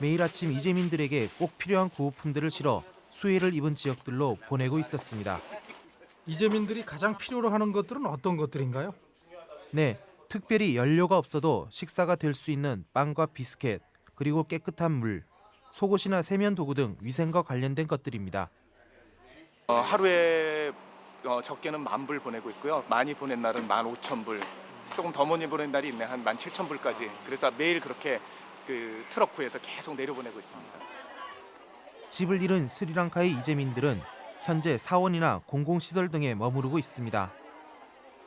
매일 아침 이재민들에게 꼭 필요한 구호품들을 실어 수해를 입은 지역들로 보내고 있었습니다. 이재민들이 가장 필요로 하는 것들은 어떤 것들인가요? 네, 특별히 연료가 없어도 식사가 될 수 있는 빵과 비스켓, 그리고 깨끗한 물, 속옷이나 세면 도구 등 위생과 관련된 것들입니다. 어, 하루에 어, 적게는 만 불 보내고 있고요. 많이 보낸 날은 만 오천 불. 조금 더 많이 보낸 날이 있네 한 만 칠천 불까지. 그래서 매일 그렇게 그 트럭구에서 계속 내려보내고 있습니다. 집을 잃은 스리랑카의 이재민들은 현재 사원이나 공공시설 등에 머무르고 있습니다.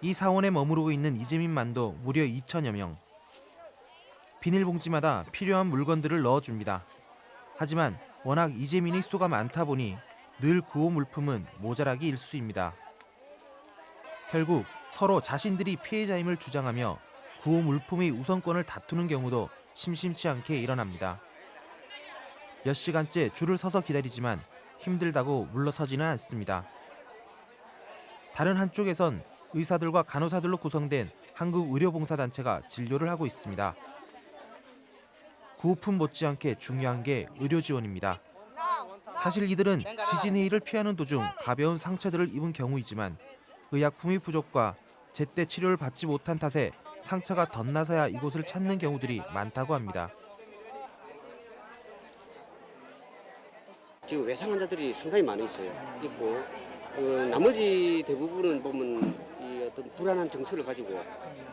이 사원에 머무르고 있는 이재민만도 무려 2천여 명. 비닐봉지마다 필요한 물건들을 넣어줍니다. 하지만 워낙 이재민의 수가 많다 보니 늘 구호 물품은 모자라기 일쑤입니다. 결국 서로 자신들이 피해자임을 주장하며 구호 물품의 우선권을 다투는 경우도 심심치 않게 일어납니다. 몇 시간째 줄을 서서 기다리지만 힘들다고 물러서지는 않습니다. 다른 한쪽에선 의사들과 간호사들로 구성된 한국의료봉사단체가 진료를 하고 있습니다. 구호품 못지않게 중요한 게 의료 지원입니다. 사실 이들은 지진 해일을 피하는 도중 가벼운 상처들을 입은 경우이지만 의약품의 부족과 제때 치료를 받지 못한 탓에 상처가 덧나서야 이곳을 찾는 경우들이 많다고 합니다. 지금 외상 환자들이 상당히 많이 있어요. 있고 어, 나머지 대부분은 보면 불안한 정서를 가지고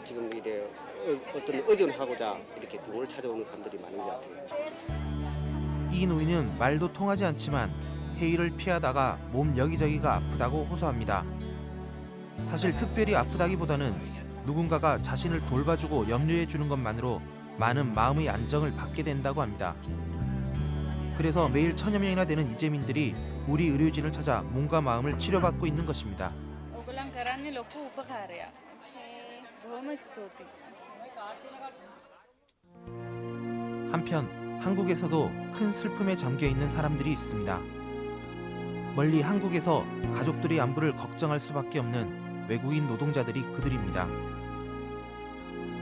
지금 이래 어, 어떤 의존하고자 이렇게 병원을 찾아오는 사람들이 많은 것 같아요. 이 노인은 말도 통하지 않지만 회의를 피하다가 몸 여기저기가 아프다고 호소합니다. 사실 특별히 아프다기보다는 누군가가 자신을 돌봐주고 염려해 주는 것만으로 많은 마음의 안정을 받게 된다고 합니다. 그래서 매일 천여 명이나 되는 이재민들이 우리 의료진을 찾아 몸과 마음을 치료받고 있는 것입니다. ઘરાની લોકો ઊભા ખા રહ્યા બહુ મસ્ત હતી 한편 한국에서도 큰 슬픔에 잠겨 있는 사람들이 있습니다. 멀리 한국에서 가족들의 안부를 걱정할 수밖에 없는 외국인 노동자들이 그들입니다.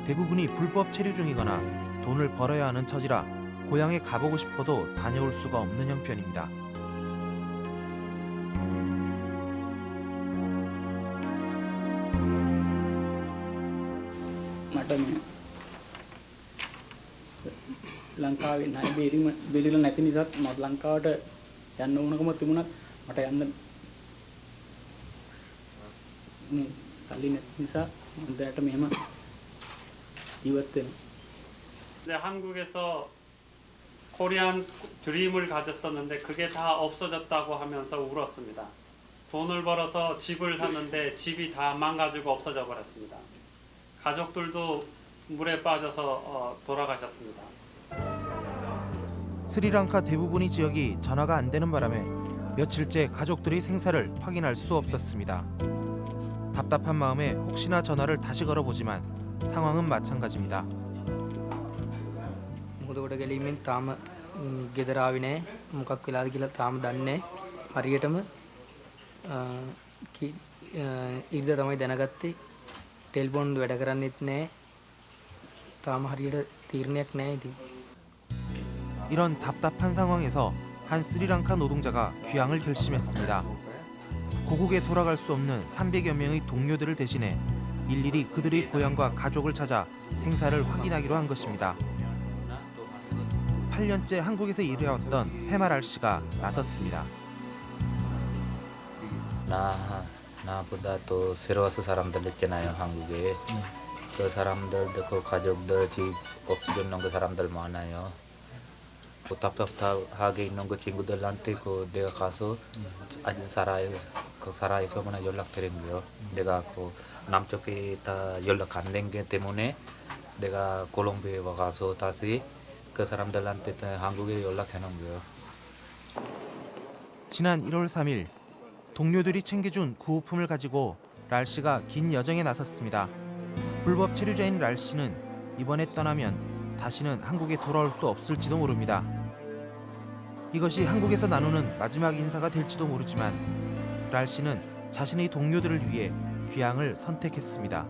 대부분이 불법 체류 중이거나 돈을 벌어야 하는 처지라 고향에 가보고 싶어도 다녀올 수가 없는 형편입니다. ලංකාවේ නයි බේරීම බේරිලා නැති නිසාත් මට ලංකාවට යන්න ඕනකම තිබුණත් මට යන්න මේ සල්ලි නැති නිසා මම දැනට මෙහෙම ජීවත් වෙනවා. 이제 한국에서 코리안 드림을 가졌었는데 그게 다 없어졌다고 하면서 울었습니다. 돈을 벌어서 집을 샀는데 집이 다 망가지고 없어져 버렸습니다. 가족들도 물에 빠져서 어, 돌아가셨습니다. 스리랑카 대부분의 지역이 전화가 안 되는 바람에 며칠째 가족들의 생사를 확인할 수 없었습니다. 답답한 마음에 혹시나 전화를 다시 걸어보지만 상황은 마찬가지입니다. මුහුදකොට ගැලීමෙන් තාම ම්, ගෙදර ආවේ නැහැ. මොකක් වෙලාද කියලා තාම දන්නේ නැහැ. හරියටම අ, කි- අ, ඉරිදා තමයි දැනගත්තේ. ටෙලිෆෝන් වැඩ කරන්නේත් නැහැ. තාම හරියට තීරණයක් නැහැ ඉතින්. 이런 답답한 상황에서 한 스리랑카 노동자가 귀향을 결심했습니다. 고국에 돌아갈 수 없는 300여 명의 동료들을 대신해 일일이 그들의 고향과 가족을 찾아 생사를 확인하기로 한 것입니다. 8년째 한국에서 일해왔던 페마랄 씨가 나섰습니다. 나 나보다 또 새로워서 사람들 있잖아요 한국에 그 사람들 그 가족들 집 없어졌는 그 사람들 많아요 그 답답하게 있는 그 친구들한테 그 내가 가서 아직 살아 그 살아있으면 연락드린 거요 내가 그 남쪽에 다 연락 안 된 게 때문에 내가 콜롬비아에 와가서 다시 그 사람들한테 다 한국에 연락해 놓은 거요 지난 1월 3일 동료들이 챙겨준 구호품을 가지고 랄 씨가 긴 여정에 나섰습니다. 불법 체류자인 랄 씨는 이번에 떠나면 다시는 한국에 돌아올 수 없을지도 모릅니다. 이것이 한국에서 나누는 마지막 인사가 될지도 모르지만 랄 씨는 자신의 동료들을 위해 귀향을 선택했습니다.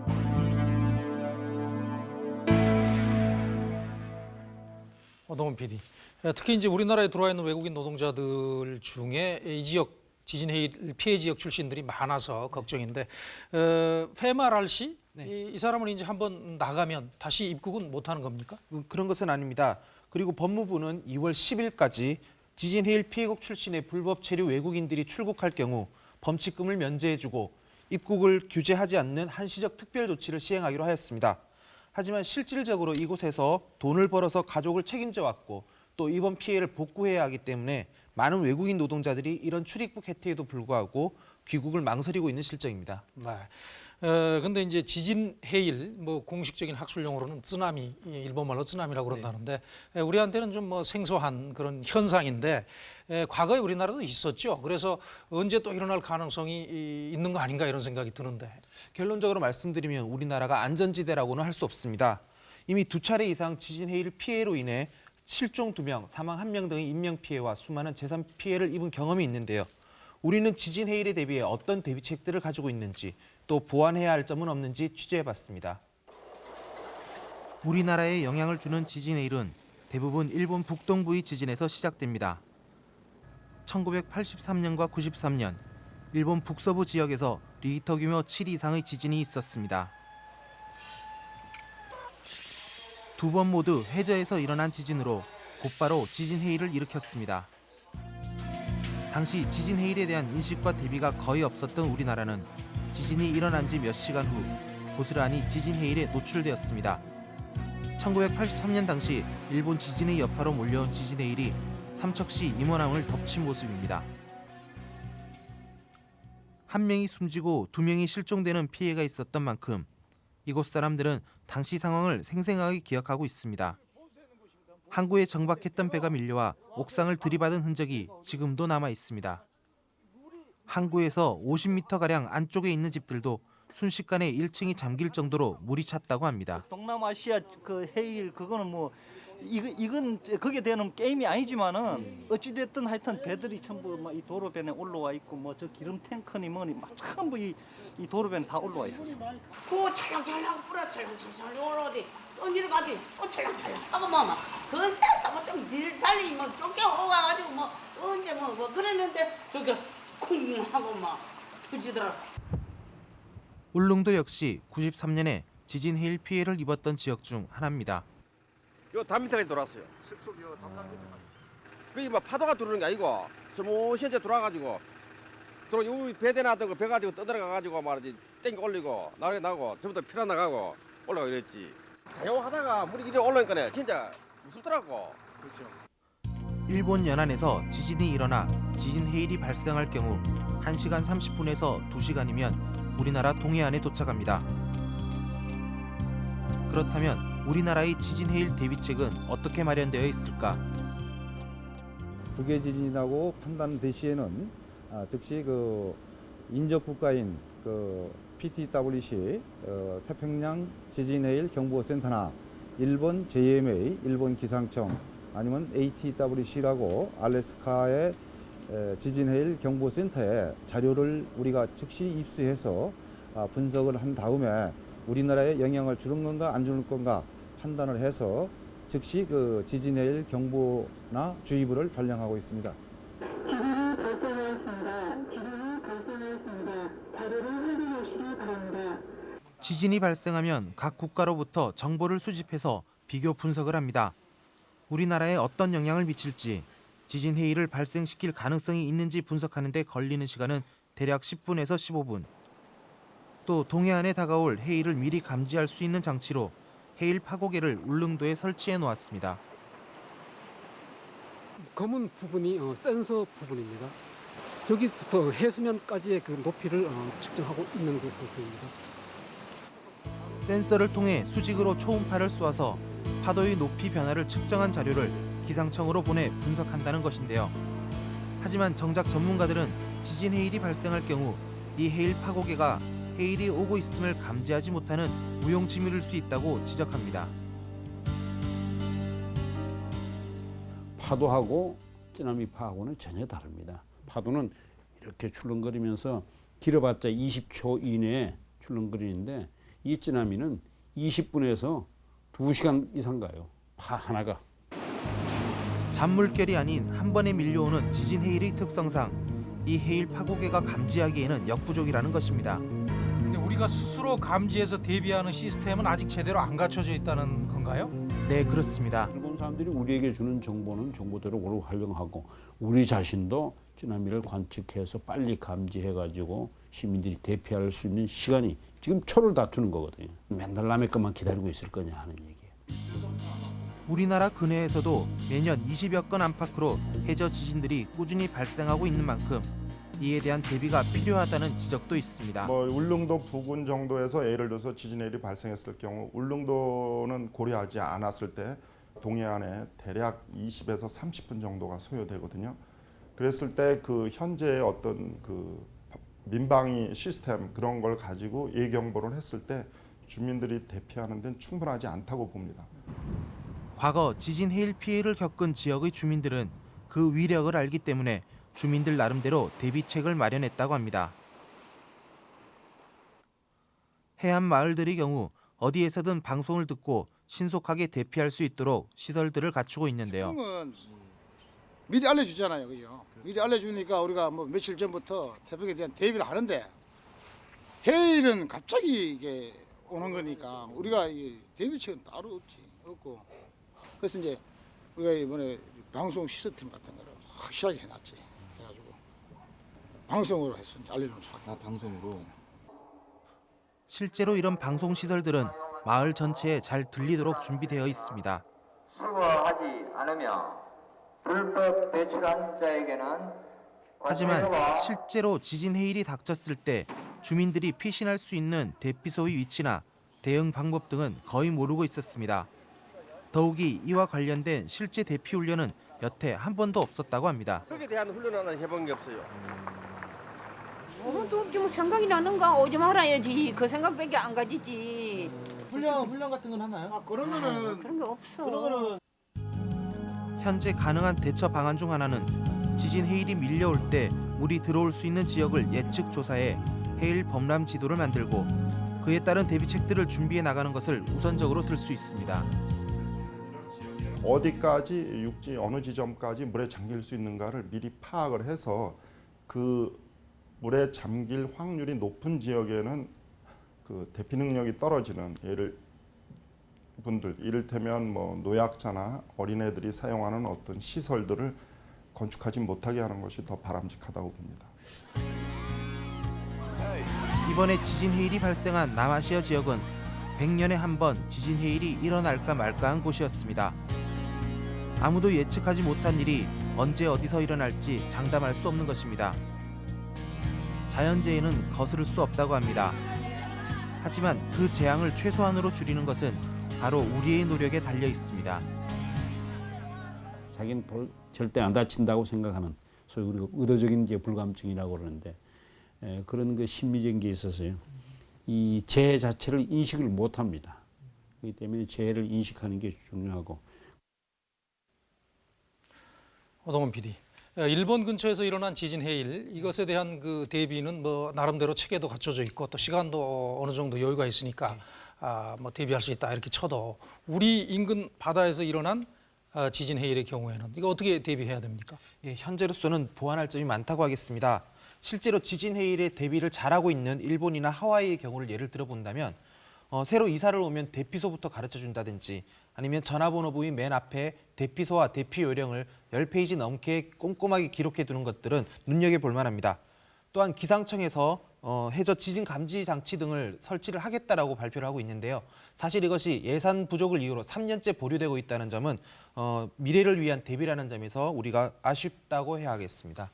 어동훈 PD. 예, 특히 이제 우리나라에 들어와 있는 외국인 노동자들 중에 이 지역 지진 해일 피해 지역 출신들이 많아서 걱정인데 어, 페마랄 씨, 이, 이 사람은 이제 한번 나가면 다시 입국은 못하는 겁니까? 음, 그런 것은 아닙니다. 그리고 법무부는 2월 10일까지 지진 해일 피해국 출신의 불법 체류 외국인들이 출국할 경우 범칙금을 면제해주고 입국을 규제하지 않는 한시적 특별 조치를 시행하기로 하였습니다. 하지만 실질적으로 이곳에서 돈을 벌어서 가족을 책임져 왔고 또 이번 피해를 복구해야 하기 때문에 많은 외국인 노동자들이 이런 출입국 혜택에도 불구하고 귀국을 망설이고 있는 실정입니다. 네. 어, 근데 이제 지진 해일 뭐 공식적인 학술 용어로는 쓰나미 이 일본말로 쓰나미라고 그런다는데 에, 우리한테는 좀 뭐 생소한 그런 현상인데 에, 과거에 우리나라도 있었죠. 그래서 언제 또 일어날 가능성이 이, 있는 거 아닌가 이런 생각이 드는데 결론적으로 말씀드리면 우리나라가 안전지대라고는 할 수 없습니다. 이미 두 차례 이상 지진 해일 피해로 인해 실종 2명, 사망 1명 등의 인명 피해와 수많은 재산 피해를 입은 경험이 있는데요. 우리는 지진 해일에 대비해 어떤 대비책들을 가지고 있는지 또 보완해야 할 점은 없는지 취재해봤습니다. 우리나라에 영향을 주는 지진 해일은 대부분 일본 북동부의 지진에서 시작됩니다. 1983년과 93년 일본 북서부 지역에서 리히터 규모 7 이상의 지진이 있었습니다. 두 번 모두 해저에서 일어난 지진으로 곧바로 지진 해일을 일으켰습니다. 당시 지진 해일에 대한 인식과 대비가 거의 없었던 우리나라는 지진이 일어난 지 몇 시간 후 고스란히 지진 해일에 노출되었습니다. 1983년 당시 일본 지진의 여파로 몰려온 지진 해일이 삼척시 임원함을 덮친 모습입니다. 한 명이 숨지고 두 명이 실종되는 피해가 있었던 만큼 이곳 사람들은 당시 상황을 생생하게 기억하고 있습니다. 항구에 정박했던 배가 밀려와 옥상을 들이받은 흔적이 지금도 남아 있습니다. 항구에서 50m가량 안쪽에 있는 집들도 순식간에 1층이 잠길 정도로 물이 찼다고 합니다. 동남아시아 그 해일 그거는 뭐 이거 이건 그게 되는 게임이 아니지만은 어찌 됐든 하여튼 배들이 전부 막 이 도로변에 올라와 있고 뭐 저 기름 탱커니 뭐니 막 전부 이, 이 도로변에 다 올라와 있었어. 그 찰랑찰랑 뿌려 찰랑찰랑 어디 어디로 가지 또 찰랑찰랑 하고 뭐그 새서 뭐좀밀 달리 뭐 쫓겨 오가가지고 뭐 언제 뭐, 뭐 그랬는데 저기 쿵 하고 막 터지더라. 울릉도 역시 93년에 지진 해일 피해를 입었던 지역 중 하나입니다. 요 담 밑에까지 돌았어요. 그게 뭐 파도가 들어오는 게 아니고 스무시 이제 돌아가지고 또 여기 배대 놨던 거 배 가지고 떠들어가 가지고 말이지 땡겨 올리고 나게 나고 전부 다 피나 나가고 올라가 이랬지. 가용하다가 물이 이리 올라오니까 진짜 무섭더라고. 그렇죠. 일본 연안에서 지진이 일어나 지진 해일이 발생할 경우 1시간 30분에서 2시간이면 우리나라 동해안에 도착합니다. 그렇다면 우리나라의 지진 해일 대비책은 어떻게 마련되어 있을까? 북해 지진이라고 판단된 시에는 아, 즉시 그 인접 국가인 그 PTWC 어, 태평양 지진해일 경보센터나 일본 JMA 일본 기상청 아니면 ATWC라고 알래스카의 에, 지진해일 경보센터에 자료를 우리가 즉시 입수해서 아, 분석을 한 다음에 우리나라에 영향을 주는 건가 안 주는 건가 판단을 해서 즉시 그 지진해일 경보나 주의보를 발령하고 있습니다. 지진이 발생하면 각 국가로부터 정보를 수집해서 비교 분석을 합니다. 우리나라에 어떤 영향을 미칠지, 지진 해일을 발생시킬 가능성이 있는지 분석하는 데 걸리는 시간은 대략 10분에서 15분. 또 동해안에 다가올 해일을 미리 감지할 수 있는 장치로 해일 파고개를 울릉도에 설치해 놓았습니다. 검은 부분이 어, 센서 부분입니다. 여기부터 해수면까지의 그 높이를 어, 측정하고 있는 그 상태입니다. 센서를 통해 수직으로 초음파를 쏘아서 파도의 높이 변화를 측정한 자료를 기상청으로 보내 분석한다는 것인데요. 하지만 정작 전문가들은 지진 해일이 발생할 경우 이 해일 파고개가 해일이 오고 있음을 감지하지 못하는 무용지물일 수 있다고 지적합니다. 파도하고 쓰나미 파하고는 전혀 다릅니다. 파도는 이렇게 출렁거리면서 길어봤자 20초 이내에 출렁거리는데 이 쓰나미는 20분에서 2시간 이상 가요. 파 하나가. 잔물결이 아닌 한 번에 밀려오는 지진 해일의 특성상 이 해일 파고개가 감지하기에는 역부족이라는 것입니다. 근데 우리가 스스로 감지해서 대비하는 시스템은 아직 제대로 안 갖춰져 있다는 건가요? 네, 그렇습니다. 일본 사람들이 우리에게 주는 정보는 정보대로 오로 활용하고 우리 자신도 쓰나미를 관측해서 빨리 감지해가지고 시민들이 대피할 수 있는 시간이 지금 초를 다투는 거거든요. 맨날 남의 것만 기다리고 있을 거냐 하는 얘기예요. 우리나라 근해에서도 매년 20여 건 안팎으로 해저 지진들이 꾸준히 발생하고 있는 만큼 이에 대한 대비가 필요하다는 지적도 있습니다. 뭐 울릉도 부근 정도에서 예를 들어서 지진 해일이 발생했을 경우 울릉도는 고려하지 않았을 때 동해안에 대략 20에서 30분 정도가 소요되거든요. 그랬을 때 그 현재의 어떤 그 민방위 시스템 그런 걸 가지고 예경보를 했을 때 주민들이 대피하는 데는 충분하지 않다고 봅니다. 과거 지진 해일 피해를 겪은 지역의 주민들은 그 위력을 알기 때문에 주민들 나름대로 대비책을 마련했다고 합니다. 해안 마을들의 경우 어디에서든 방송을 듣고 신속하게 대피할 수 있도록 시설들을 갖추고 있는데요. 태풍은 미리 알려주잖아요, 그죠? 미리 알려주니까 우리가 뭐 며칠 전부터 태풍에 대한 대비를 하는데 해일은 갑자기 이게 오는 거니까 우리가 이 대비책은 따로 없지 없고. 그래서 이제 우리가 이번에 방송 시스템 같은 거를 확실하게 해놨지 해가지고. 방송으로 해서 이제 알려주면서 아 방송으로? 실제로 이런 방송 시설들은 마을 전체에 잘 들리도록 준비되어 있습니다. 수거하지 않으며 불법 배출한 자에게는 하지만 실제로 지진 해일이 닥쳤을 때 주민들이 피신할 수 있는 대피소의 위치나 대응 방법 등은 거의 모르고 있었습니다. 더욱이 이와 관련된 실제 대피 훈련은 여태 한 번도 없었다고 합니다. 거기에 대한 훈련은 해본 게 없어요. 없지 뭐 생각이 나는가 오지 말아야지 그 생각밖에 안 가지지 훈련 훈련 같은 건 하나요? 아, 그런 거는 그런 게 없어 거는 현재 가능한 대처 방안 중 하나는 지진 해일이 밀려올 때 물이 들어올 수 있는 지역을 예측 조사해 해일 범람 지도를 만들고 그에 따른 대비책들을 준비해 나가는 것을 우선적으로 들 수 있습니다. 어디까지 육지 어느 지점까지 물에 잠길 수 있는가를 미리 파악을 해서 그 물에 잠길 확률이 높은 지역에는 그 대피 능력이 떨어지는 예를 분들 이를테면 뭐 노약자나 어린애들이 사용하는 어떤 시설들을 건축하지 못하게 하는 것이 더 바람직하다고 봅니다. 이번에 지진 해일이 발생한 남아시아 지역은 100년에 한 번 지진 해일이 일어날까 말까 한 곳이었습니다. 아무도 예측하지 못한 일이 언제 어디서 일어날지 장담할 수 없는 것입니다. 자연재해는 거스를 수 없다고 합니다. 하지만 그 재앙을 최소한으로 줄이는 것은 바로 우리의 노력에 달려 있습니다. 자기는 볼- 절대 안 다친다고 생각하는 소위 우리가 의도적인 불감증이라고 그러는데 에, 그런 그 심리적인 게 있어서요. 이 재해 자체를 인식을 못 합니다. 그렇기 때문에 재해를 인식하는 게 중요하고 오동훈 PD. 어, 일본 근처에서 일어난 지진 해일 이것에 대한 그 대비는 뭐 나름대로 체계도 갖춰져 있고 또 시간도 어느 정도 여유가 있으니까 아, 뭐 대비할 수 있다 이렇게 쳐도 우리 인근 바다에서 일어난 아, 지진 해일의 경우에는 이거 어떻게 대비해야 됩니까? 예, 현재로서는 보완할 점이 많다고 하겠습니다. 실제로 지진 해일에 대비를 잘하고 있는 일본이나 하와이의 경우를 예를 들어 본다면 어, 새로 이사를 오면 대피소부터 가르쳐 준다든지 아니면 전화번호부의 맨 앞에 대피소와 대피 요령을 10페이지 넘게 꼼꼼하게 기록해 두는 것들은 눈여겨볼 만합니다. 또한 기상청에서 어, 해저 지진 감지 장치 등을 설치를 하겠다라고 발표를 하고 있는데요. 사실 이것이 예산 부족을 이유로 3년째 보류되고 있다는 점은 어, 미래를 위한 대비라는 점에서 우리가 아쉽다고 해야 하겠습니다.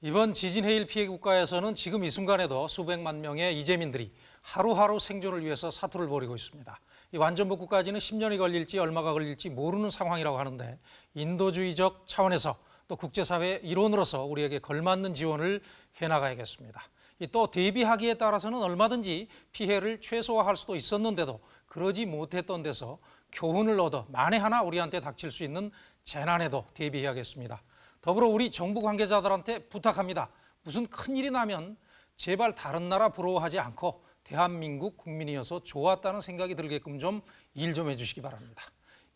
이번 지진 해일 피해 국가에서는 지금 이 순간에도 수백만 명의 이재민들이 하루하루 생존을 위해서 사투를 벌이고 있습니다. 이 완전 복구까지는 10년이 걸릴지 얼마가 걸릴지 모르는 상황이라고 하는데 인도주의적 차원에서 또 국제사회 일원으로서 우리에게 걸맞는 지원을 해나가야겠습니다. 이또 대비하기에 따라서는 얼마든지 피해를 최소화할 수도 있었는데도 그러지 못했던 데서 교훈을 얻어 만에 하나 우리한테 닥칠 수 있는 재난에도 대비해야겠습니다. 더불어 우리 정부 관계자들한테 부탁합니다. 무슨 큰일이 나면 제발 다른 나라 부러워하지 않고 대한민국 국민이어서 좋았다는 생각이 들게끔 좀일좀 해주시기 바랍니다.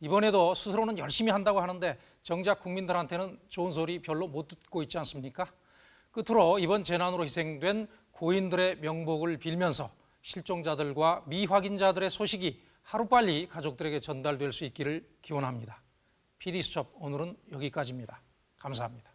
이번에도 스스로는 열심히 한다고 하는데 정작 국민들한테는 좋은 소리 별로 못 듣고 있지 않습니까? 끝으로 이번 재난으로 희생된 고인들의 명복을 빌면서 실종자들과 미확인자들의 소식이 하루빨리 가족들에게 전달될 수 있기를 기원합니다. PD수첩 오늘은 여기까지입니다. 감사합니다.